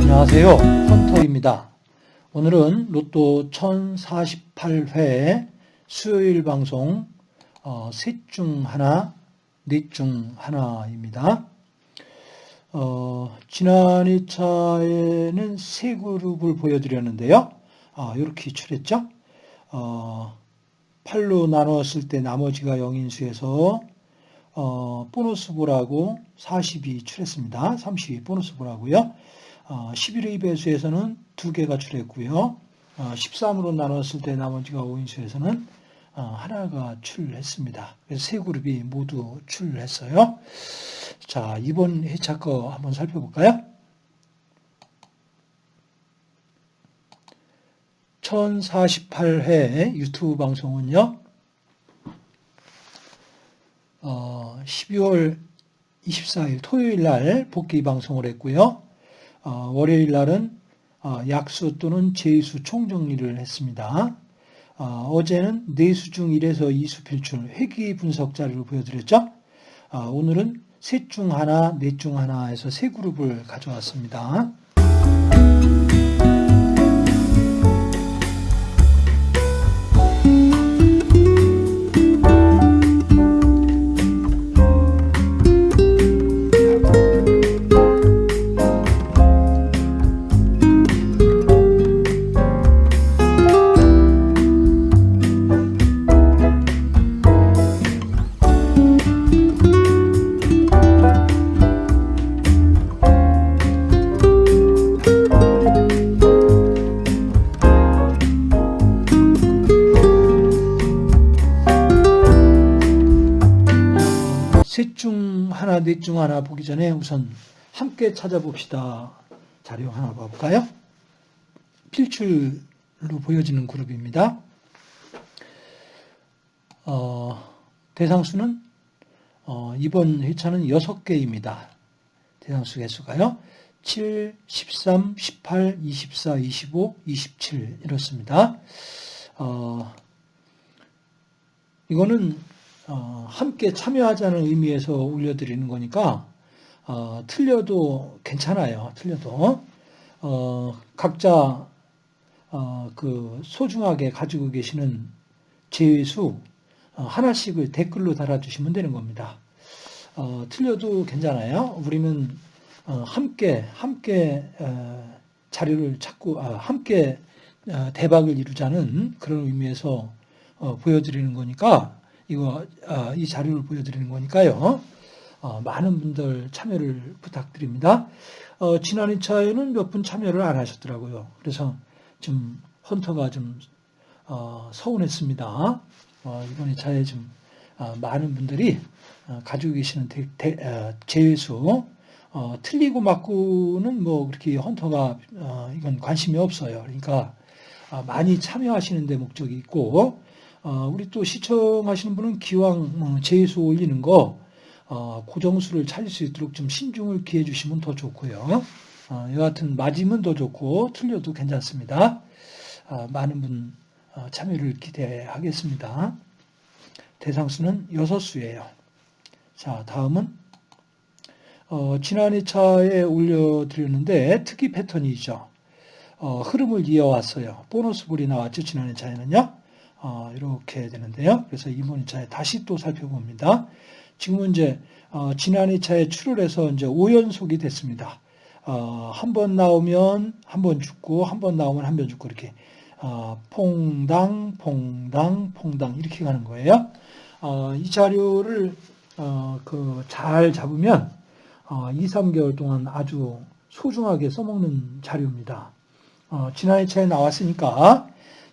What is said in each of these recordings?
안녕하세요. 헌터입니다. 오늘은 로또 1048회 수요일 방송 어, 셋 중 하나, 넷 중 하나입니다. 어, 지난 2차에는 세 그룹을 보여드렸는데요. 아, 이렇게 출했죠. 어, 8로 나누었을 때 나머지가 0인수에서 어, 보너스 볼하고 40이 출했습니다. 32 보너스 볼하고요. 어, 11의 배수에서는 두 개가 출했고요. 어, 13으로 나눴을 때 나머지가 5인수에서는 어, 하나가 출했습니다. 그래서 세 그룹이 모두 출했어요. 자, 이번 회차 거 한번 살펴볼까요? 1048회 유튜브 방송은요, 어, 12월 24일 토요일 날 복귀 방송을 했고요. 어, 월요일 날은 어, 약수 또는 제수 총정리를 했습니다. 어, 제는 내수 중 1에서 2수 필출 회귀 분석 자료를 보여드렸죠. 어, 오늘은 셋 중 하나, 넷 중 하나에서 세 그룹을 가져왔습니다. 중 하나 보기 전에 우선 함께 찾아봅시다. 자료 하나 봐볼까요? 필출로 보여지는 그룹입니다. 어, 대상수는 어, 이번 회차는 6개입니다. 대상수 개수가요. 7, 13, 18, 24, 25, 27 이렇습니다. 어, 이거는 어, 함께 참여하자는 의미에서 올려드리는 거니까 어, 틀려도 괜찮아요. 틀려도 어, 각자 어, 그 소중하게 가지고 계시는 제외수 어, 하나씩을 댓글로 달아주시면 되는 겁니다. 어, 틀려도 괜찮아요. 우리는 어, 함께 함께 어, 자료를 찾고 아, 함께 어, 대박을 이루자는 그런 의미에서 어, 보여드리는 거니까 이거 어, 이 자료를 보여드리는 거니까요. 어, 많은 분들 참여를 부탁드립니다. 어, 지난 2차에는 몇 분 참여를 안 하셨더라고요. 그래서 좀 헌터가 좀 어, 서운했습니다. 어, 이번 2차에 좀 어, 많은 분들이 어, 가지고 계시는 대, 대, 어, 제외수 어, 틀리고 맞고는 뭐 그렇게 헌터가 어, 이건 관심이 없어요. 그러니까 어, 많이 참여하시는 데 목적이 있고 어, 우리 또 시청하시는 분은 기왕 어, 제수 올리는 거 어, 고정수를 찾을 수 있도록 좀 신중을 기해 주시면 더 좋고요. 어, 여하튼 맞으면 더 좋고 틀려도 괜찮습니다. 어, 많은 분 어, 참여를 기대하겠습니다. 대상수는 6수예요. 자, 다음은 어, 지난 2차에 올려드렸는데 특이 패턴이죠. 어, 흐름을 이어왔어요. 보너스 볼이 나왔죠. 지난 2차에는요. 어, 이렇게 되는데요. 그래서 이번 2차에 다시 또 살펴봅니다. 지금은 이제 어, 지난 2차에 출혈해서 이제 5연속이 됐습니다. 어, 한 번 나오면 한 번 죽고 한 번 나오면 한 번 죽고 이렇게 어, 퐁당 퐁당 퐁당 이렇게 가는 거예요. 어, 이 자료를 어, 그잘 잡으면 어, 2, 3개월 동안 아주 소중하게 써먹는 자료입니다. 어, 지난 2차에 나왔으니까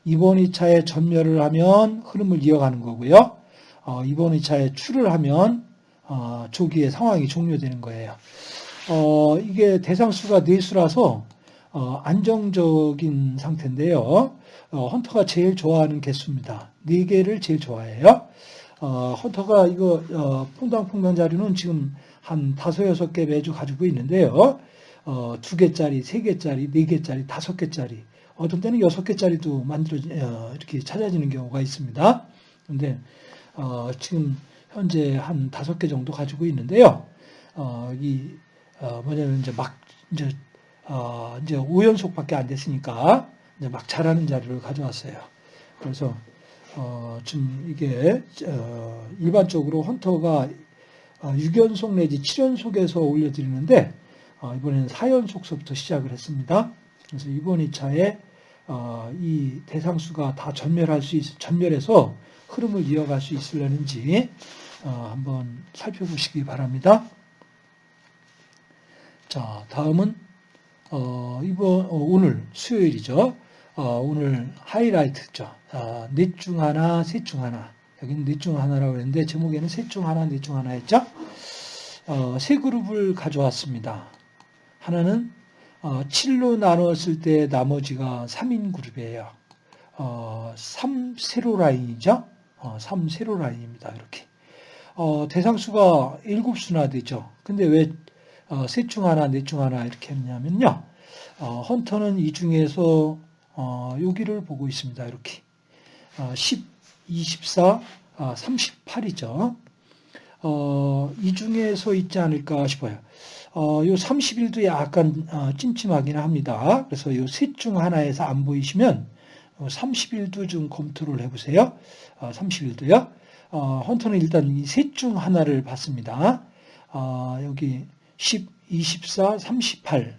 이번 2차에 전멸을 하면 흐름을 이어가는 거고요. 어, 이번 2차에 출을 하면 어, 조기에 상황이 종료되는 거예요. 어, 이게 대상수가 4수라서 어, 안정적인 상태인데요. 어, 헌터가 제일 좋아하는 개수입니다. 4개를 제일 좋아해요. 어, 헌터가 이거 어, 퐁당퐁당 자료는 지금 한 다섯 여섯 개 매주 가지고 있는데요. 어, 두 개짜리, 세 개짜리, 네 개짜리, 다섯 개짜리, 어떤 때는 여섯 개짜리도 만들어 어, 이렇게 찾아지는 경우가 있습니다. 근데 어, 지금 현재 한 다섯 개 정도 가지고 있는데요. 어, 이 어, 뭐냐면 이제 막 이제 어, 이제 5연속밖에 안 됐으니까 이제 막 자라는 자료를 가져왔어요. 그래서 어, 지금 이게 어, 일반적으로 헌터가 어, 6연속 내지 7연속에서 올려드리는데 어, 이번에는 4연속서부터 시작을 했습니다. 그래서 이번 2차에 어, 이 대상수가 다 전멸할 수 있, 전멸해서 흐름을 이어갈 수 있으려는지 어, 한번 살펴보시기 바랍니다. 자, 다음은 어, 이번 어, 오늘 수요일이죠. 어, 오늘 하이라이트죠. 아, 넷중 하나, 셋 중 하나. 여기는 넷 중 하나라고 했는데 제목에는 셋 중 하나, 넷 중 하나였죠. 어, 세 그룹을 가져왔습니다. 하나는 어, 7로 나누었을 때 나머지가 3인 그룹이에요. 어, 3 세로 라인이죠. 어, 3 세로 라인입니다. 이렇게. 어, 대상수가 7수나 되죠. 근데 왜 어, 셋중 하나, 넷 중 하나 이렇게 했냐면요. 어, 헌터는 이 중에서 어, 여기를 보고 있습니다. 이렇게. 어, 10, 24, 아, 38이죠. 어, 이 중에서 있지 않을까 싶어요. 어, 요 30일도 약간 어, 찜찜하긴 합니다. 그래서 요 셋 중 하나에서 안 보이시면 어, 30일도 좀 검토를 해보세요. 어, 30일도요. 어, 헌터는 일단 이 셋 중 하나를 봤습니다. 어, 여기 10, 24, 38.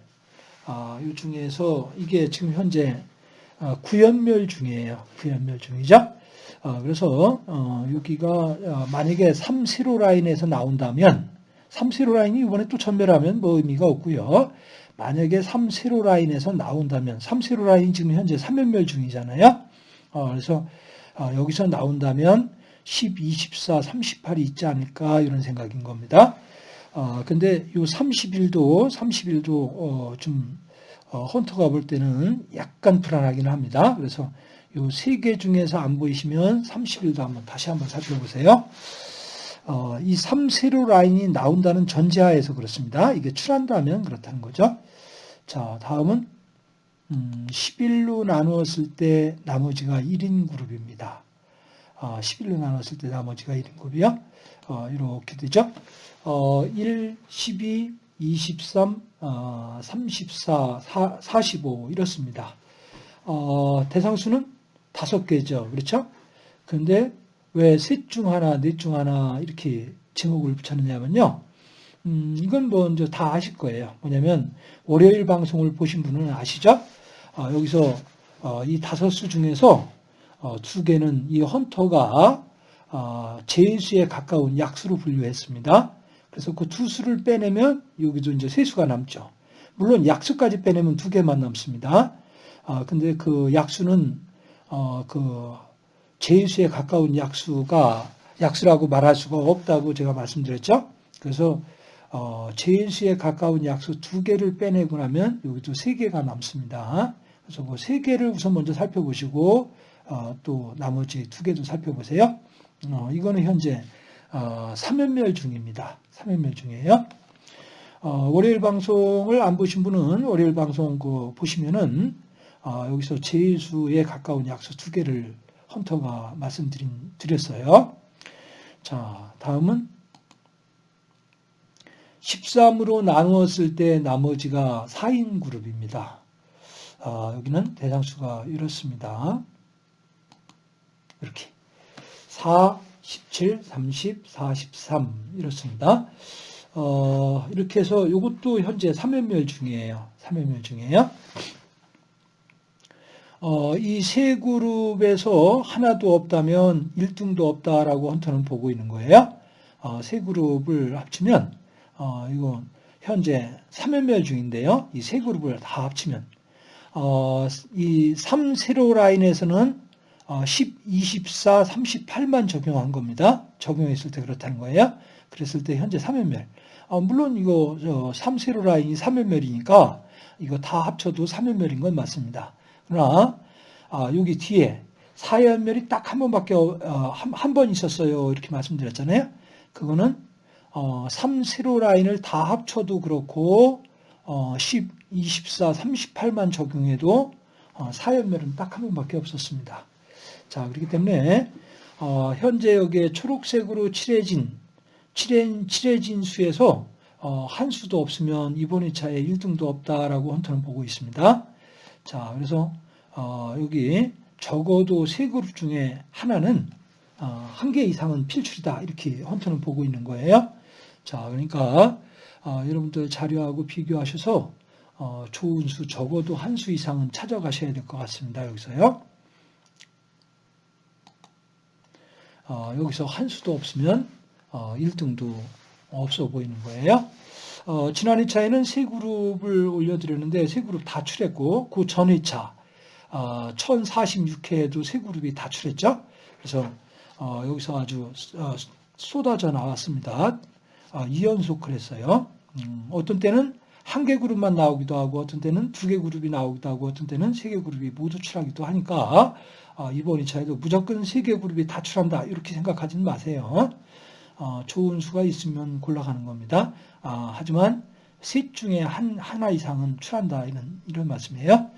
아, 이 중에서 이게 지금 현재 어, 구연멸 중이에요. 구연멸 중이죠. 어, 그래서 어, 여기가 어, 만약에 3세로 라인에서 나온다면 3세로 라인이 이번에 또 전멸하면 뭐 의미가 없고요. 만약에 3세로 라인에서 나온다면 3세로 라인이 지금 현재 3연멸 중이잖아요. 어, 그래서 어, 여기서 나온다면 10, 24, 38이 있지 않을까 이런 생각인 겁니다. 어, 근데 요 30일도 30일도 어, 좀 어, 헌터가 볼 때는 약간 불안하긴 합니다. 그래서 요 세 개 중에서 안 보이시면 30일도 한번 다시 한번 살펴보세요. 어, 이 3세로 라인이 나온다는 전제하에서 그렇습니다. 이게 출한다면 그렇다는 거죠. 자, 다음은 음, 11로 나누었을 때 나머지가 1인 그룹입니다. 어, 11로 나눴을 때 나머지가 1인 그룹이요. 어, 이렇게 되죠. 어, 1, 12, 23, 어, 34, 4, 45 이렇습니다. 어, 대상수는 다섯 개죠. 그렇죠? 근데 왜 셋 중 하나, 넷 중 하나 이렇게 제목을 붙였느냐면요. 음, 이건 뭐다 아실 거예요. 뭐냐면 월요일 방송을 보신 분은 아시죠? 어, 여기서 어, 이 다섯 수 중에서 어, 두 개는 이 헌터가 어, 제수에 가까운 약수로 분류했습니다. 그래서 그 두 수를 빼내면 여기도 이제 세 수가 남죠. 물론 약수까지 빼내면 두 개만 남습니다. 아, 근데 그 약수는, 어, 그, 제수에 가까운 약수가, 약수라고 말할 수가 없다고 제가 말씀드렸죠? 그래서, 어, 제수에 가까운 약수 두 개를 빼내고 나면 여기도 세 개가 남습니다. 그래서 그 세 개를 우선 먼저 살펴보시고, 어, 또 나머지 두 개도 살펴보세요. 어, 이거는 현재, 어, 3연멸 중입니다. 3연멸 중이에요. 어, 월요일 방송을 안 보신 분은 월요일 방송 그 보시면은 어, 여기서 제수에 가까운 약수 두 개를 헌터가 말씀드렸어요. 자, 다음은 13으로 나누었을 때 나머지가 4인 그룹입니다. 어, 여기는 대상수가 이렇습니다. 이렇게 4, 17, 30, 43 이렇습니다. 어, 이렇게 해서 이것도 현재 3연멸 중이에요. 3연멸 중이에요. 어, 이 세 그룹에서 하나도 없다면 1등도 없다라고 헌터는 보고 있는 거예요. 어, 세 그룹을 합치면 어, 이거 현재 3연멸 중인데요. 이 세 그룹을 다 합치면 어, 이 3세로 라인에서는 10, 24, 38만 적용한 겁니다. 적용했을 때 그렇다는 거예요. 그랬을 때 현재 3연멸. 어, 물론 이거 3세로 라인이 3연멸이니까 이거 다 합쳐도 3연멸인 건 맞습니다. 그러나 아, 여기 뒤에 4연멸이 딱 한 번밖에 어, 한번 있었어요. 이렇게 말씀드렸잖아요. 그거는 어, 3 세로 라인을 다 합쳐도 그렇고 어, 10, 24, 38만 적용해도 어, 사연멸은 딱 한 번밖에 없었습니다. 자, 그렇기 때문에 어, 현재 여기에 초록색으로 칠해진 칠해, 칠해진 수에서 어, 한 수도 없으면 이번 2차에 1등도 없다라고 헌터는 보고 있습니다. 자, 그래서 어, 여기 적어도 세 그룹 중에 하나는 어, 한개 이상은 필출이다 이렇게 헌터는 보고 있는 거예요. 자, 그러니까 어, 여러분들 자료하고 비교하셔서 어, 좋은 수 적어도 한 수 이상은 찾아가셔야 될 것 같습니다. 여기서요. 어, 여기서 한 수도 없으면 어, 1등도 없어 보이는 거예요. 어, 지난 2차에는 세 그룹을 올려드렸는데 세 그룹 다 출했고 그 전 2차 어, 1046회에도 세 그룹이 다 출했죠. 그래서 어, 여기서 아주 어, 쏟아져 나왔습니다. 어, 2연속을 했어요. 음, 어떤 때는 한 개 그룹만 나오기도 하고 어떤 때는 두 개 그룹이 나오기도 하고 어떤 때는 세 개 그룹이 모두 출하기도 하니까 어, 이번 2차에도 무조건 세 개 그룹이 다 출한다 이렇게 생각하지는 마세요. 어, 좋은 수가 있으면 골라가는 겁니다. 아, 하지만 셋 중에 한, 하나 이상은 출한다 이런, 이런 말씀이에요.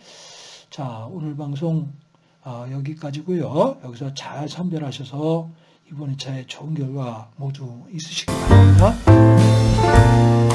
자 오늘 방송 어, 여기까지고요. 여기서 잘 선별하셔서 이번 2차에 좋은 결과 모두 있으시기 바랍니다.